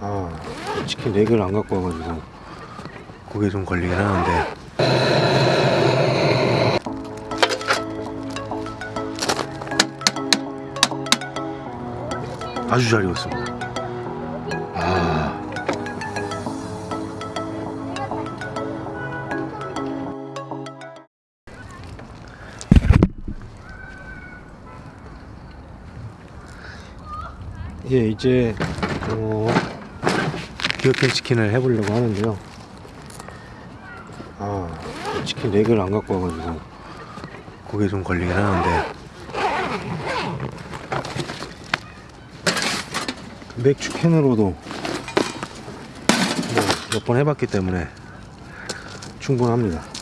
아 치킨 렉을 안 갖고 와가지고 그게 좀 걸리긴 하는데. 아주 잘 익었습니다. 아. 예, 이제 어, 비어캔 치킨을 해보려고 하는데요. 아, 치킨 렉을 안 갖고 와가지고 그게 좀 걸리긴 하는데 맥주 캔으로도 뭐몇번 해봤기 때문에 충분합니다.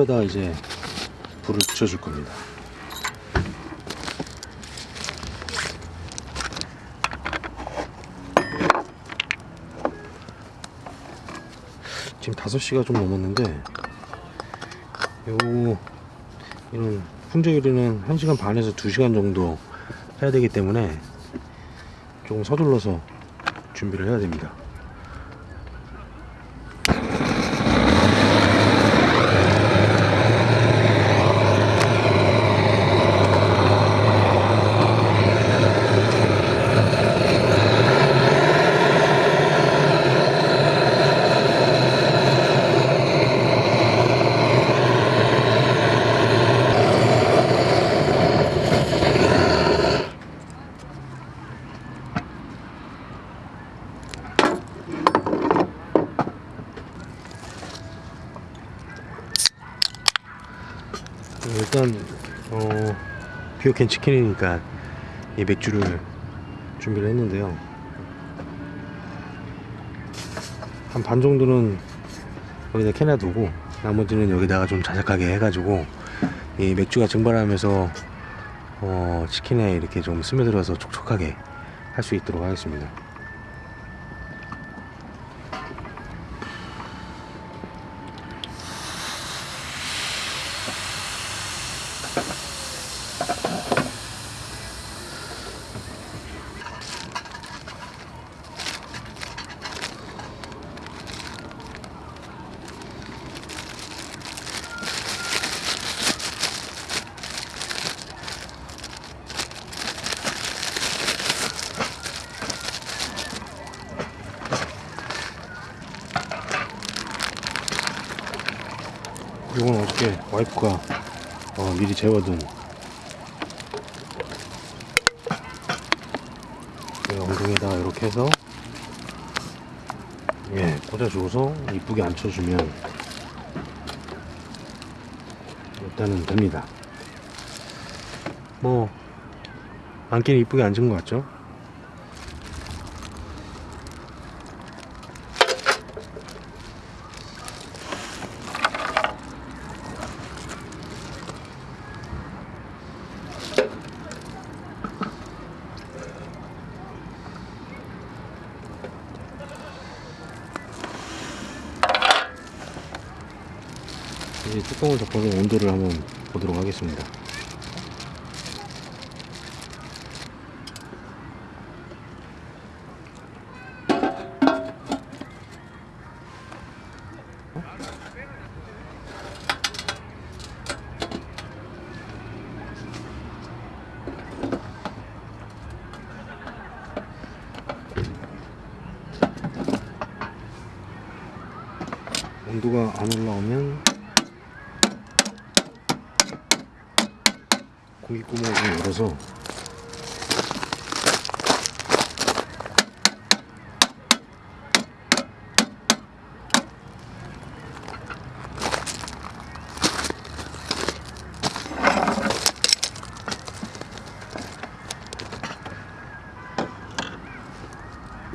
차콜에다 이제 불을 붙여줄 겁니다. 지금 5시가 좀 넘었는데 요 이런 훈제 요리는 1시간 반에서 2시간 정도 해야 되기 때문에 조금 서둘러서 준비를 해야 됩니다. 일단 어 비오캔 치킨이니까 이 맥주를 준비를 했는데요. 한 반 정도는 여기다 캔에 두고 나머지는 여기다가 좀 자작하게 해가지고 이 맥주가 증발하면서 어 치킨에 이렇게 좀 스며들어서 촉촉하게 할 수 있도록 하겠습니다 이렇게 와이프가 어, 미리 재워둔 이 엉덩이에다가 이렇게 해서 예 꽂아주고서 이쁘게 앉혀주면 일단은 됩니다 뭐 앉기는 이쁘게 앉은 것 같죠? 이제 뚜껑을 덮어서 온도를 한번 보도록 하겠습니다. 온도가 안 올라오면 고기 구멍을 좀 열어서.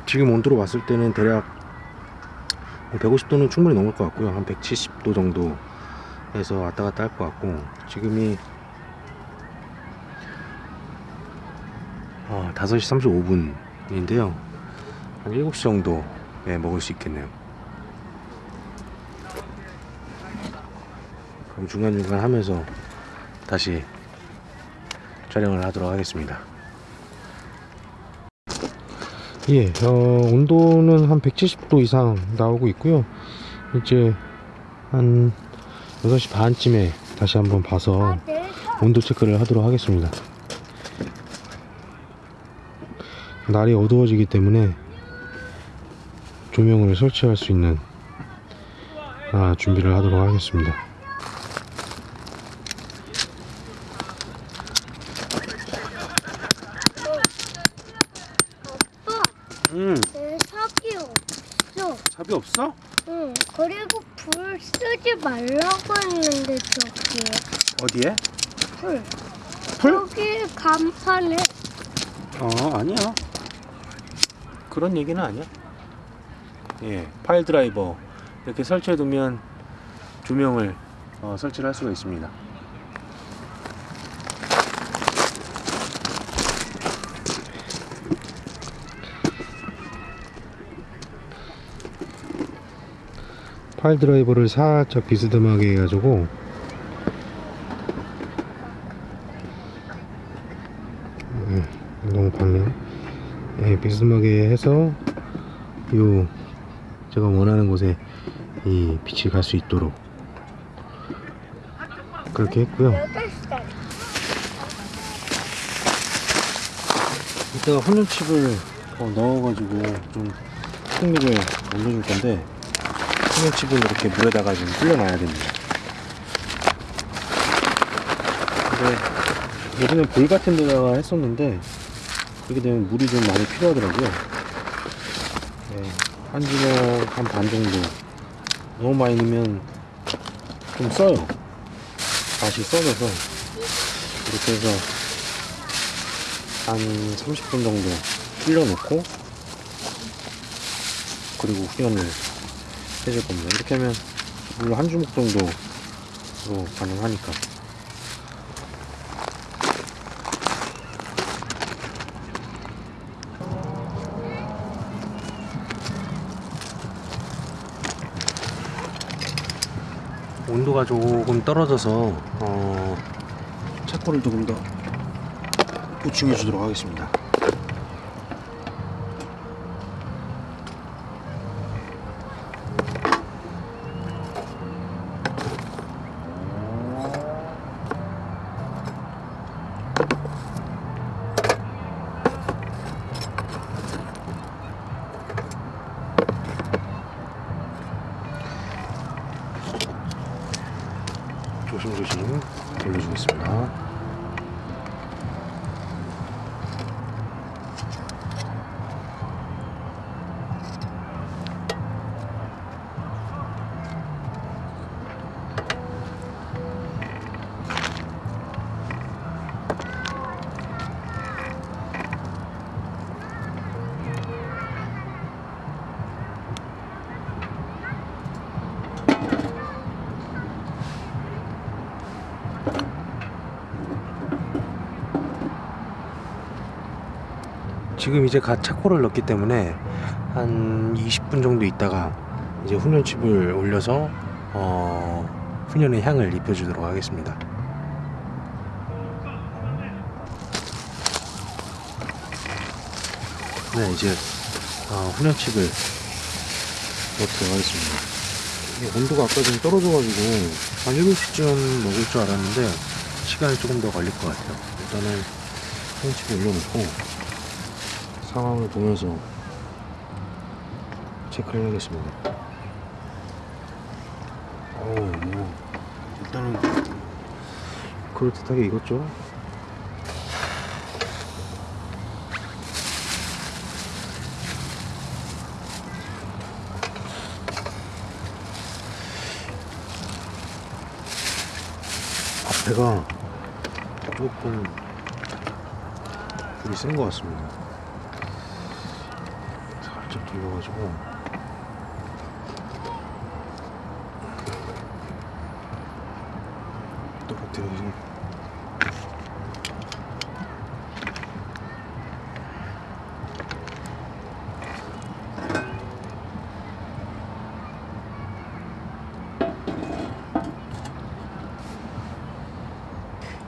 지금 온도로 봤을 때는 대략 150도는 충분히 넘을 것 같고요. 한 170도 정도 해서 왔다 갔다 할 것 같고 지금이 어, 5시 35분인데요. 한 7시 정도에 먹을 수 있겠네요. 그럼 중간중간 하면서 다시 촬영을 하도록 하겠습니다. 예, 어, 온도는 한 170도 이상 나오고 있고요. 이제 한 6시 반쯤에 다시 한번 봐서 온도 체크를 하도록 하겠습니다 날이 어두워지기 때문에 조명을 설치할 수 있는 아, 준비를 하도록 하겠습니다. 아빠, 음, 내 삽이 없어. 삽이 없어? 응. 그리고 불 쓰지 말라고 했는데 저기 어디에? 불. 풀? 여기 간판에 어, 아니야. 그런 얘기는 아니야. 예, 파일 드라이버 이렇게 설치해 두면 조명을 어, 설치를 할 수가 있습니다. 파일 드라이버를 살짝 비스듬하게 해가지고 음, 너무 밝네요 예, 비스듬하게 해서 요 제가 원하는 곳에 이 빛이 갈 수 있도록 그렇게 했고요. 이따가 혼연칩을 어, 넣어가지고 좀 풍미를 올려줄 건데 혼연칩은 이렇게 물에다가 좀 불려놔야 됩니다. 근데 예전에 볼 같은 데다가 했었는데 그렇게 되면 물이 좀 많이 필요하더라고요. 네, 한 주먹 한 반 정도 너무 많이 넣으면 좀 써요. 맛이 써져서 이렇게 해서 한 30분 정도 불려놓고 그리고 후연을 해줄 겁니다. 이렇게 하면 물 한 주먹 정도로 가능하니까. 온도가 조금 떨어져서 어, 차코를 조금 더 보충해 주도록 하겠습니다. 조심조심 돌려주겠습니다. 지금 이제 갓 차코를 넣기 때문에 한 20분 정도 있다가 이제 훈연칩을 올려서 어, 훈연의 향을 입혀주도록 하겠습니다. 네, 이제 어, 훈연칩을 넣도록 하겠습니다. 온도가 아까 좀 떨어져가지고 한 7시쯤 먹을 줄 알았는데 시간이 조금 더 걸릴 것 같아요. 일단은 훈연칩을 올려놓고 상황을 보면서 체크를 하겠습니다. 어우, 뭐, 일단은 그럴듯하게 익었죠? 앞에가 조금 불이 센 것 같습니다. 살짝 돌려가지고 똑같아요.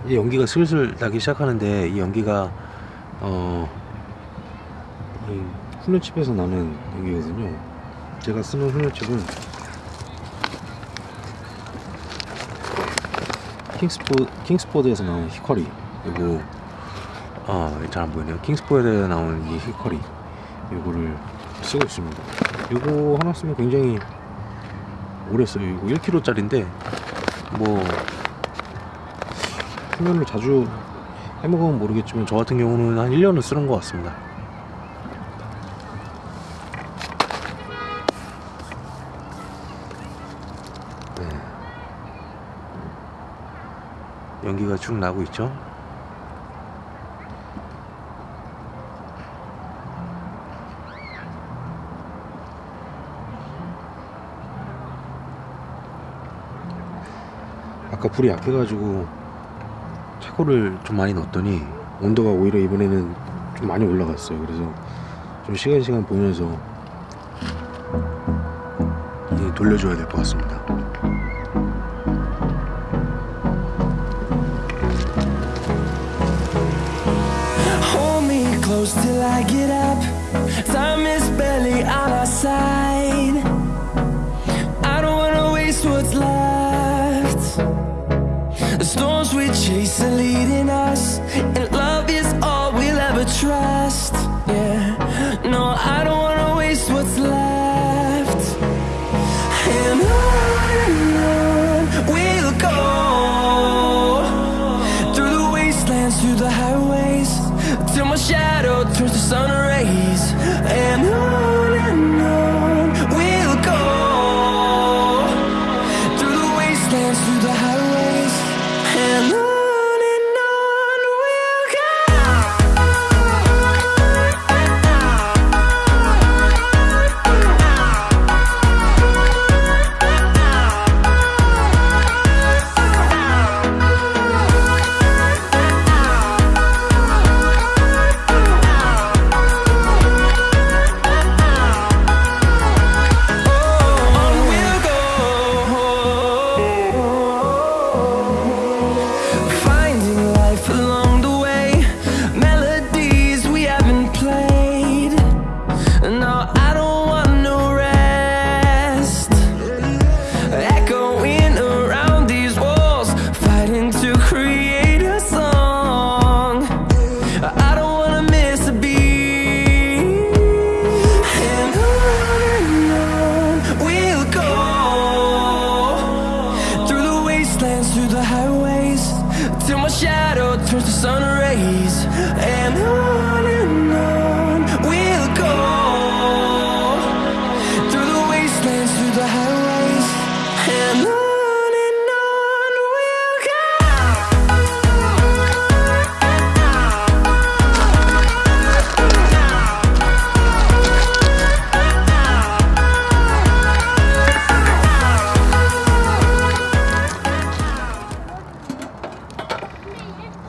이제 연기가 슬슬 나기 시작하는데 이 연기가 어, 이 훈련칩에서 나는 연기거든요. 제가 쓰는 훈련칩은 킹스포, 킹스포드에서 나온 히커리 그리고 아, 잘 안 보이네요. 킹스포드에서 나온 이 히커리 이거를 쓰고 있습니다. 이거 하나 쓰면 굉장히 오래 써요. 이거 1kg짜리인데 뭐 훈련을 자주 해먹으면 모르겠지만 저 같은 경우는 한 1년은 쓰는 것 같습니다. 네. 연기가 쭉 나고 있죠. 아까 불이 약해가지고 차고를 좀 많이 넣었더니 온도가 오히려 이번에는 좀 많이 올라갔어요. 그래서 좀 시간 시간 보면서 이 돌려줘야 될 것 같습니다. Hold me close till I get up. Time is barely on our side. I don't wanna waste what's left. The storms we chase are leading us, highways, till my shadow turns to sun rays. And on and on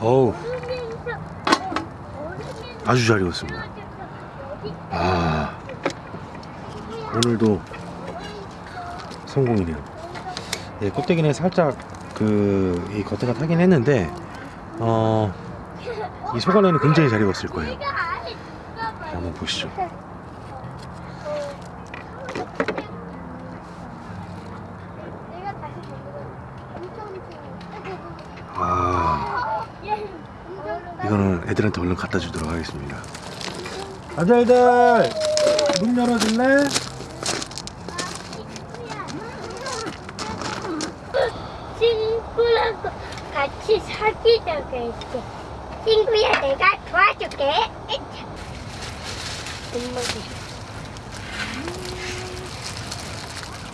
어우 아주 잘 익었습니다. 아 오늘도 성공이네요. 예, 껍데기는 살짝 그 이 겉에가 타긴 했는데 어, 이 속 안에는 굉장히 잘 익었을 거예요. 자, 한번 보시죠. 내가 다시 엄청 아 이거는 애들한테 얼른 갖다 주도록 하겠습니다. 아들들 문 열어줄래? 친구랑 같이 사귀자고 했지. 친구야, 내가 도와줄게.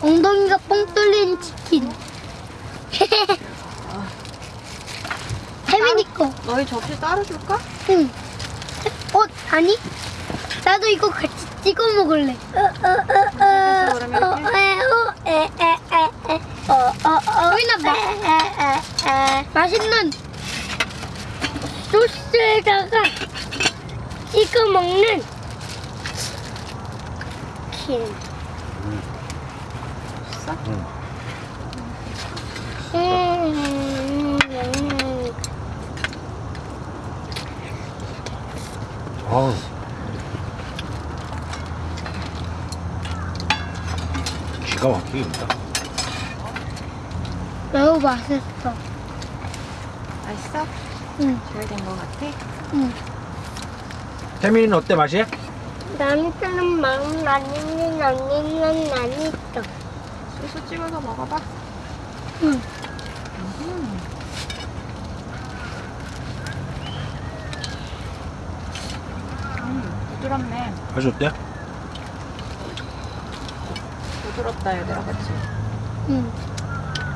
엉덩이가 뻥 뚫린 치킨. 혜민이 거. 너희 접시 따로 줄까? 응. 어, 아니? 나도 이거 같이 찍어 먹을래. 어, 어, 어, 어, 그러면 어, 이렇게? 에, 어, 에, 에, 에, 에. 어, 어, 어. 보이나 봐. 에, 에, 에, 에. 맛있는 소스에다가 찍어 먹는 치킨. 음, 음. 아우. 기가 막히겠다. 매우 맛있어. 맛있어? 응, 잘된거 같아? 응. 태민이는 어때 맛이? 남편은 마음 아니는 언니는 아니죠. 소스 찍어서 먹어봐. 응. 부드럽네. 맛이 어때? 부드럽다 얘들아, 그치? 응.